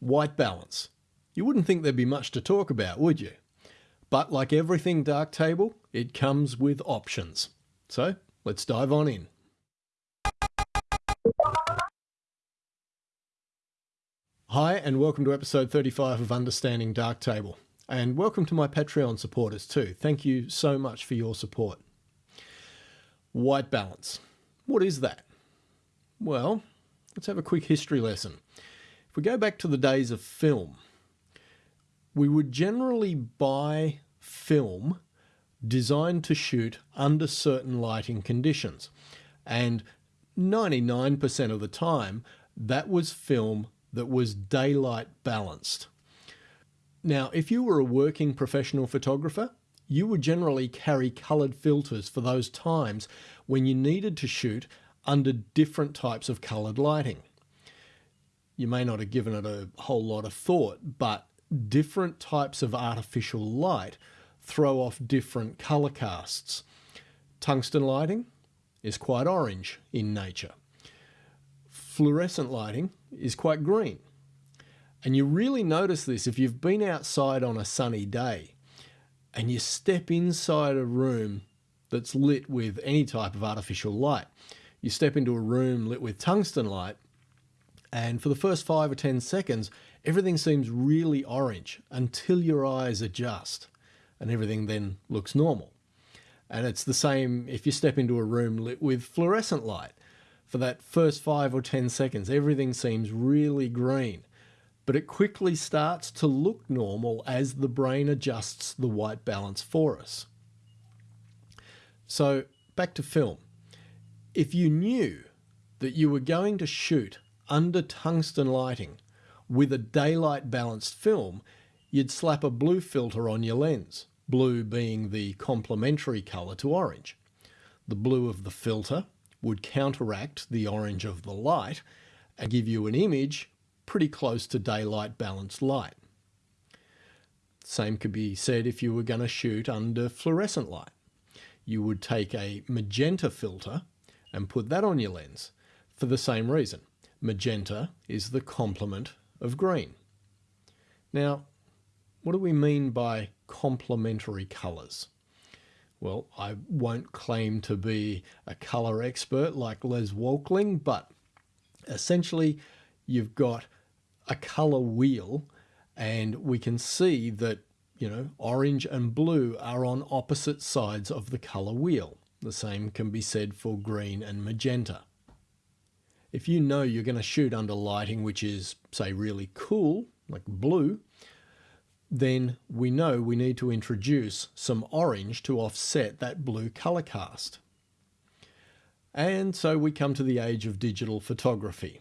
White balance. You wouldn't think there'd be much to talk about, would you? But like everything Darktable, it comes with options. So let's dive on in. Hi, and welcome to episode 35 of Understanding Darktable. And welcome to my Patreon supporters too. Thank you so much for your support. White balance. What is that? Well, let's have a quick history lesson. If we go back to the days of film, we would generally buy film designed to shoot under certain lighting conditions. And 99% of the time, that was film that was daylight balanced. Now, if you were a working professional photographer, you would generally carry coloured filters for those times when you needed to shoot under different types of coloured lighting. You may not have given it a whole lot of thought, but different types of artificial light throw off different colour casts. Tungsten lighting is quite orange in nature. Fluorescent lighting is quite green. And you really notice this if you've been outside on a sunny day and you step inside a room that's lit with any type of artificial light. You step into a room lit with tungsten light, and for the first five or 10 seconds, everything seems really orange until your eyes adjust, and everything then looks normal. And it's the same if you step into a room lit with fluorescent light. For that first five or 10 seconds, everything seems really green but it quickly starts to look normal as the brain adjusts the white balance for us. So back to film. If you knew that you were going to shoot under tungsten lighting with a daylight balanced film, you'd slap a blue filter on your lens, blue being the complementary colour to orange. The blue of the filter would counteract the orange of the light and give you an image pretty close to daylight balanced light. Same could be said if you were going to shoot under fluorescent light. You would take a magenta filter and put that on your lens for the same reason. Magenta is the complement of green. Now, what do we mean by complementary colours? Well, I won't claim to be a colour expert like Les Walkling, but essentially you've got a color wheel and we can see that, you know, orange and blue are on opposite sides of the color wheel. The same can be said for green and magenta. If you know you're going to shoot under lighting which is, say, really cool, like blue, then we know we need to introduce some orange to offset that blue color cast. And so we come to the age of digital photography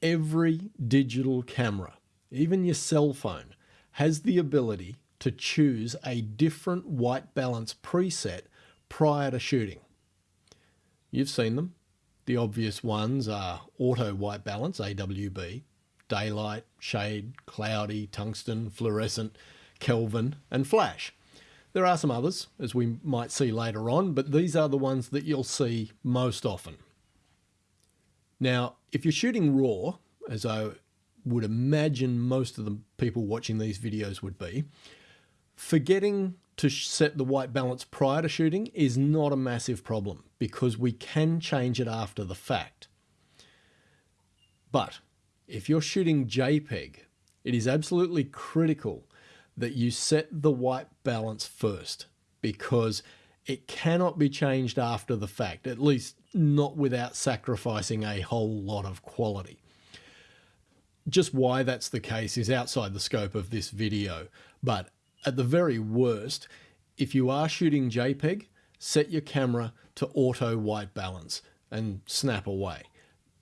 every digital camera, even your cell phone, has the ability to choose a different white balance preset prior to shooting. You've seen them. The obvious ones are auto white balance, AWB, daylight, shade, cloudy, tungsten, fluorescent, Kelvin, and flash. There are some others, as we might see later on, but these are the ones that you'll see most often. Now, if you're shooting RAW, as I would imagine most of the people watching these videos would be, forgetting to set the white balance prior to shooting is not a massive problem because we can change it after the fact. But if you're shooting JPEG, it is absolutely critical that you set the white balance first because it cannot be changed after the fact, at least not without sacrificing a whole lot of quality. Just why that's the case is outside the scope of this video, but at the very worst, if you are shooting JPEG, set your camera to auto white balance and snap away.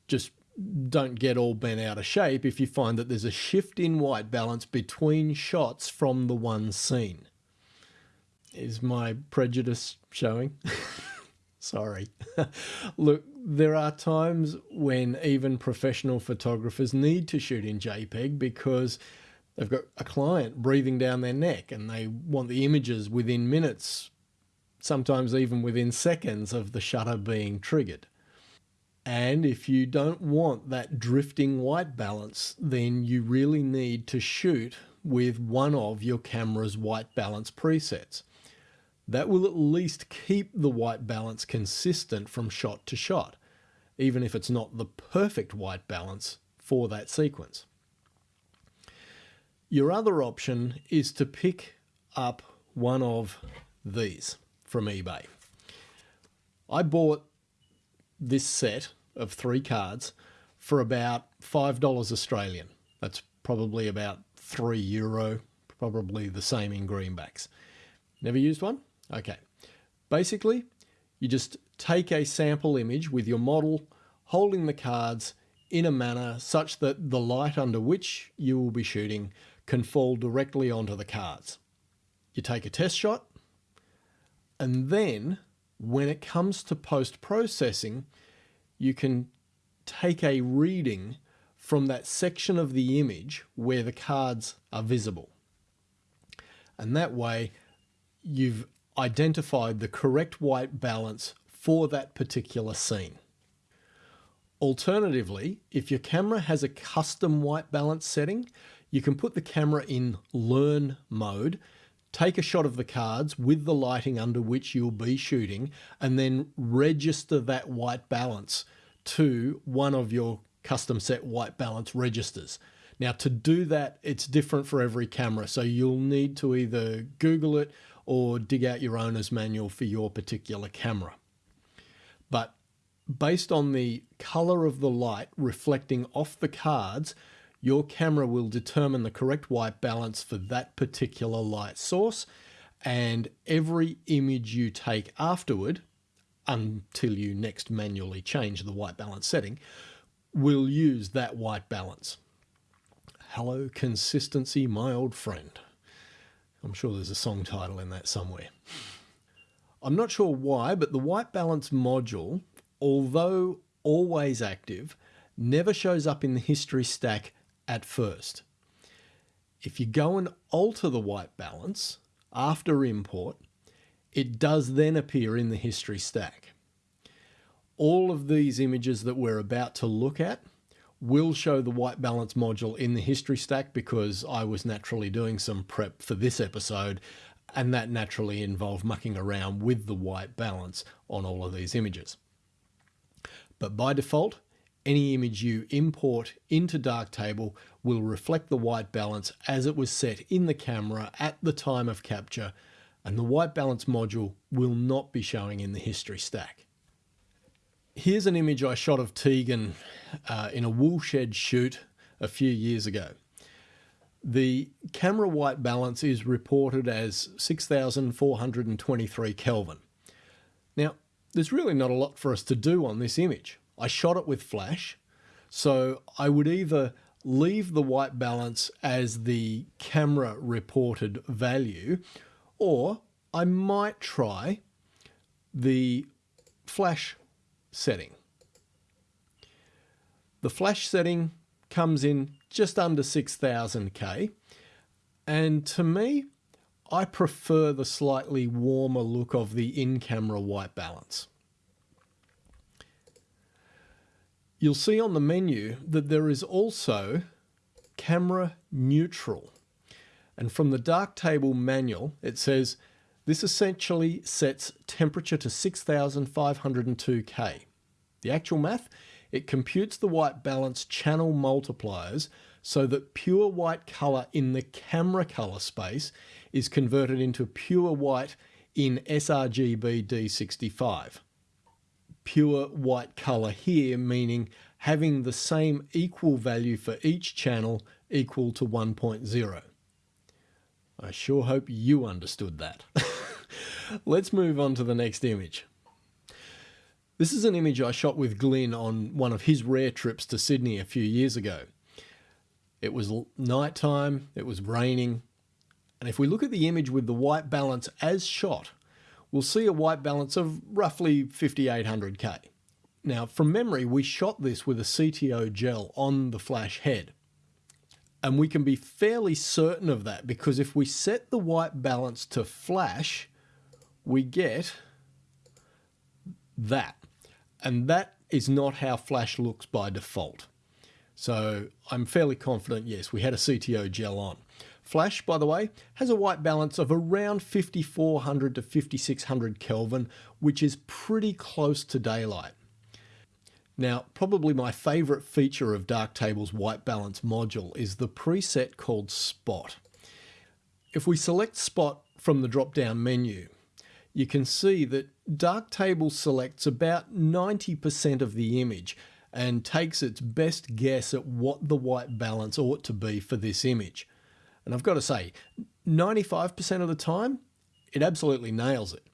Just don't get all bent out of shape if you find that there's a shift in white balance between shots from the one scene. Is my prejudice showing? Sorry. Look, there are times when even professional photographers need to shoot in JPEG because they've got a client breathing down their neck and they want the images within minutes, sometimes even within seconds of the shutter being triggered. And if you don't want that drifting white balance, then you really need to shoot with one of your camera's white balance presets. That will at least keep the white balance consistent from shot to shot, even if it's not the perfect white balance for that sequence. Your other option is to pick up one of these from eBay. I bought this set of three cards for about $5 Australian. That's probably about 3 euro, probably the same in greenbacks. Never used one? Okay. Basically, you just take a sample image with your model holding the cards in a manner such that the light under which you will be shooting can fall directly onto the cards. You take a test shot, and then when it comes to post-processing, you can take a reading from that section of the image where the cards are visible. And that way you've identified the correct white balance for that particular scene. Alternatively, if your camera has a custom white balance setting, you can put the camera in learn mode, take a shot of the cards with the lighting under which you'll be shooting, and then register that white balance to one of your custom set white balance registers. Now to do that, it's different for every camera. So you'll need to either Google it or dig out your owner's manual for your particular camera. But based on the color of the light reflecting off the cards, your camera will determine the correct white balance for that particular light source. And every image you take afterward, until you next manually change the white balance setting, will use that white balance. Hello, consistency, my old friend. I'm sure there's a song title in that somewhere. I'm not sure why, but the white balance module, although always active, never shows up in the history stack at first. If you go and alter the white balance after import, it does then appear in the history stack all of these images that we're about to look at will show the white balance module in the history stack because I was naturally doing some prep for this episode and that naturally involved mucking around with the white balance on all of these images. But by default, any image you import into Darktable will reflect the white balance as it was set in the camera at the time of capture and the white balance module will not be showing in the history stack. Here's an image I shot of Tegan uh, in a woolshed shoot a few years ago. The camera white balance is reported as 6,423 Kelvin. Now, there's really not a lot for us to do on this image. I shot it with flash, so I would either leave the white balance as the camera reported value, or I might try the flash setting. The flash setting comes in just under 6000K. And to me, I prefer the slightly warmer look of the in-camera white balance. You'll see on the menu that there is also camera neutral. And from the Darktable manual, it says this essentially sets temperature to 6502 K. The actual math, it computes the white balance channel multipliers so that pure white color in the camera color space is converted into pure white in sRGB D65. Pure white color here meaning having the same equal value for each channel equal to 1.0. I sure hope you understood that. Let's move on to the next image. This is an image I shot with Glyn on one of his rare trips to Sydney a few years ago. It was night time, it was raining, and if we look at the image with the white balance as shot, we'll see a white balance of roughly 5800K. Now, from memory, we shot this with a CTO gel on the flash head. And we can be fairly certain of that because if we set the white balance to flash, we get that. And that is not how flash looks by default. So I'm fairly confident, yes, we had a CTO gel on. Flash, by the way, has a white balance of around 5400 to 5600 Kelvin, which is pretty close to daylight. Now, probably my favorite feature of Darktable's white balance module is the preset called Spot. If we select Spot from the drop-down menu, you can see that Darktable selects about 90% of the image and takes its best guess at what the white balance ought to be for this image. And I've got to say, 95% of the time, it absolutely nails it.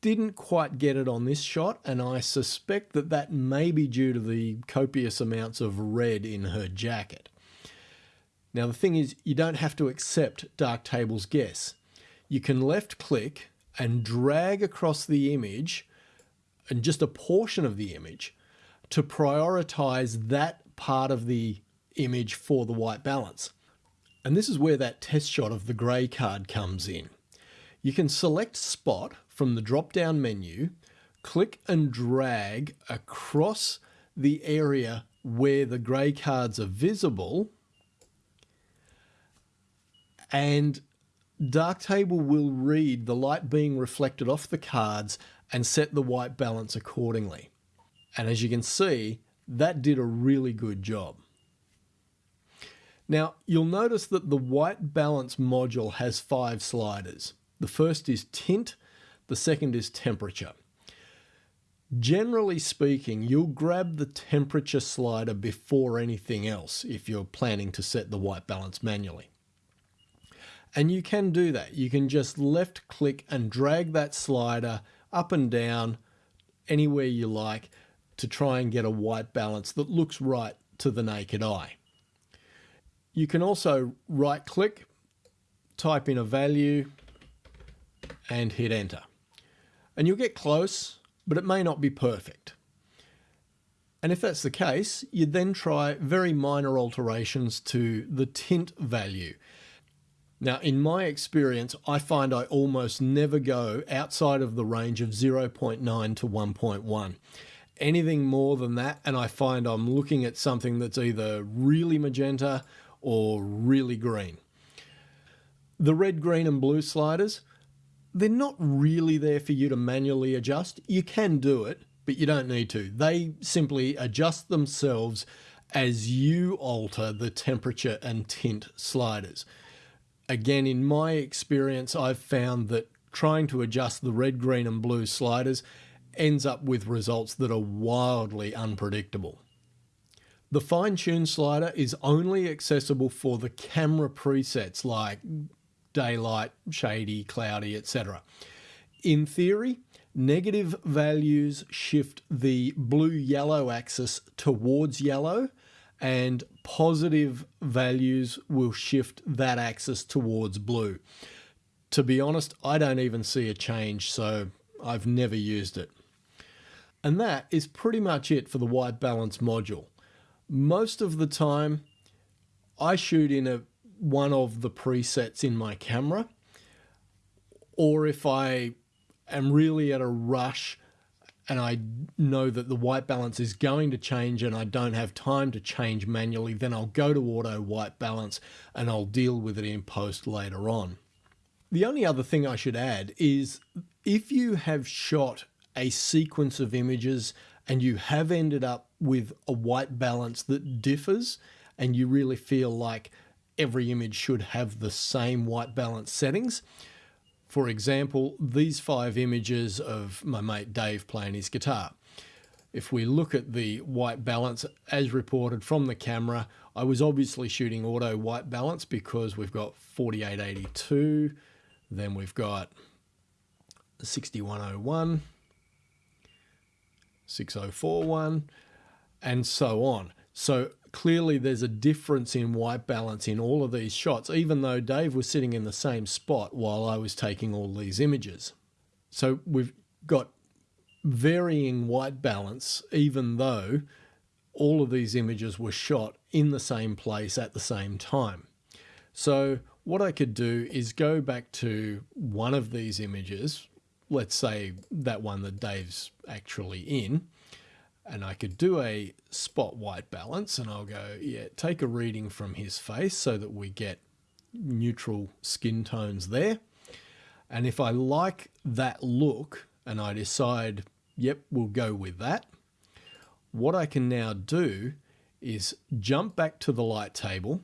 Didn't quite get it on this shot, and I suspect that that may be due to the copious amounts of red in her jacket. Now, the thing is, you don't have to accept Darktable's guess. You can left click and drag across the image and just a portion of the image to prioritize that part of the image for the white balance. And this is where that test shot of the grey card comes in. You can select spot from the drop down menu, click and drag across the area where the grey cards are visible and Darktable will read the light being reflected off the cards and set the white balance accordingly. And as you can see, that did a really good job. Now, you'll notice that the white balance module has five sliders. The first is tint, the second is temperature. Generally speaking, you'll grab the temperature slider before anything else if you're planning to set the white balance manually. And you can do that. You can just left click and drag that slider up and down anywhere you like to try and get a white balance that looks right to the naked eye. You can also right click, type in a value and hit enter. And you'll get close, but it may not be perfect. And if that's the case, you'd then try very minor alterations to the tint value. Now, in my experience, I find I almost never go outside of the range of 0.9 to 1.1. Anything more than that, and I find I'm looking at something that's either really magenta or really green. The red, green, and blue sliders, they're not really there for you to manually adjust. You can do it, but you don't need to. They simply adjust themselves as you alter the temperature and tint sliders again, in my experience, I've found that trying to adjust the red, green, and blue sliders ends up with results that are wildly unpredictable. The fine tune slider is only accessible for the camera presets like daylight, shady, cloudy, etc. In theory, negative values shift the blue yellow axis towards yellow and positive values will shift that axis towards blue. To be honest, I don't even see a change, so I've never used it. And that is pretty much it for the white balance module. Most of the time, I shoot in a one of the presets in my camera, or if I am really at a rush and I know that the white balance is going to change and I don't have time to change manually, then I'll go to auto white balance and I'll deal with it in post later on. The only other thing I should add is if you have shot a sequence of images and you have ended up with a white balance that differs and you really feel like every image should have the same white balance settings, for example, these five images of my mate Dave playing his guitar. If we look at the white balance as reported from the camera, I was obviously shooting auto white balance because we've got 4882, then we've got 6101, 6041, and so on. So clearly there's a difference in white balance in all of these shots, even though Dave was sitting in the same spot while I was taking all these images. So we've got varying white balance, even though all of these images were shot in the same place at the same time. So what I could do is go back to one of these images, let's say that one that Dave's actually in, and I could do a spot white balance and I'll go, yeah, take a reading from his face so that we get neutral skin tones there. And if I like that look and I decide, yep, we'll go with that, what I can now do is jump back to the light table,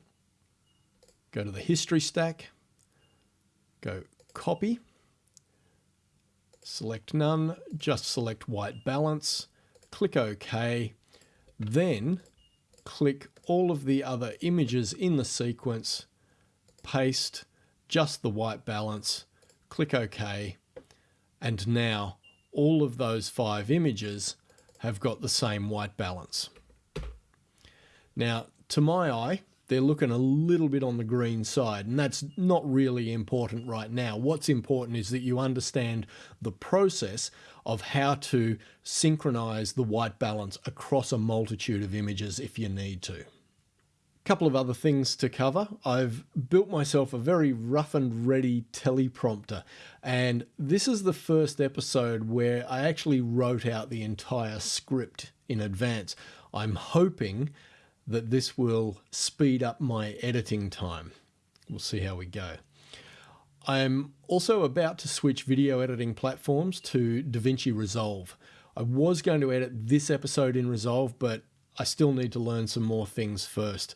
go to the history stack, go copy, select none, just select white balance, click OK, then click all of the other images in the sequence, paste just the white balance, click OK, and now all of those five images have got the same white balance. Now, to my eye, they're looking a little bit on the green side, and that's not really important right now. What's important is that you understand the process of how to synchronize the white balance across a multitude of images if you need to. Couple of other things to cover. I've built myself a very rough and ready teleprompter, and this is the first episode where I actually wrote out the entire script in advance. I'm hoping that this will speed up my editing time. We'll see how we go. I'm also about to switch video editing platforms to DaVinci Resolve. I was going to edit this episode in Resolve, but I still need to learn some more things first.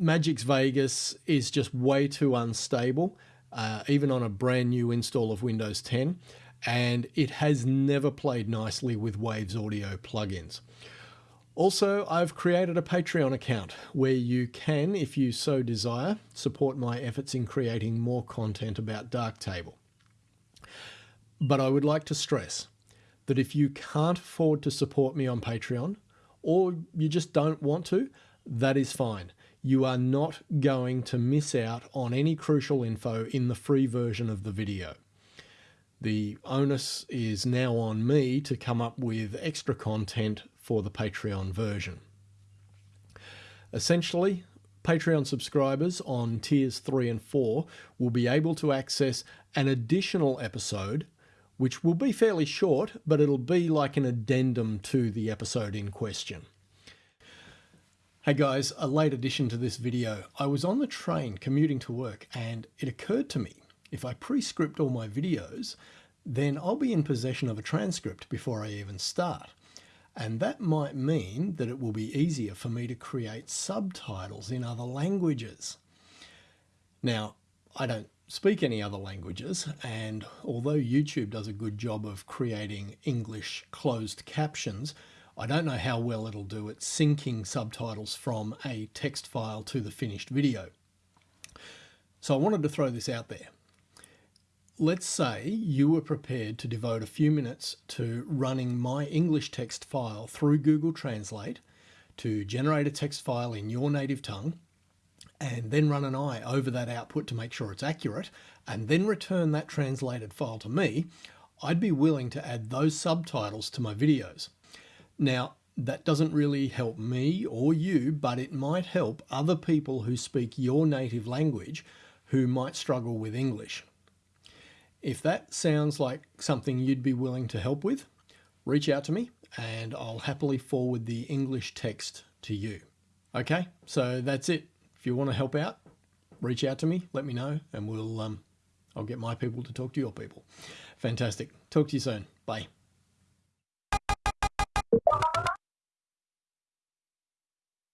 Magix Vegas is just way too unstable, uh, even on a brand new install of Windows 10, and it has never played nicely with Waves Audio plugins. Also, I've created a Patreon account where you can, if you so desire, support my efforts in creating more content about Darktable. But I would like to stress that if you can't afford to support me on Patreon, or you just don't want to, that is fine. You are not going to miss out on any crucial info in the free version of the video. The onus is now on me to come up with extra content for the Patreon version. Essentially, Patreon subscribers on tiers 3 and 4 will be able to access an additional episode, which will be fairly short, but it'll be like an addendum to the episode in question. Hey guys, a late addition to this video. I was on the train commuting to work and it occurred to me, if I pre-script all my videos, then I'll be in possession of a transcript before I even start. And that might mean that it will be easier for me to create subtitles in other languages. Now, I don't speak any other languages, and although YouTube does a good job of creating English closed captions, I don't know how well it'll do at syncing subtitles from a text file to the finished video. So I wanted to throw this out there. Let's say you were prepared to devote a few minutes to running my English text file through Google Translate to generate a text file in your native tongue and then run an eye over that output to make sure it's accurate and then return that translated file to me, I'd be willing to add those subtitles to my videos. Now, that doesn't really help me or you, but it might help other people who speak your native language who might struggle with English. If that sounds like something you'd be willing to help with, reach out to me and I'll happily forward the English text to you. Okay, so that's it. If you want to help out, reach out to me, let me know, and we'll um, I'll get my people to talk to your people. Fantastic. Talk to you soon. Bye.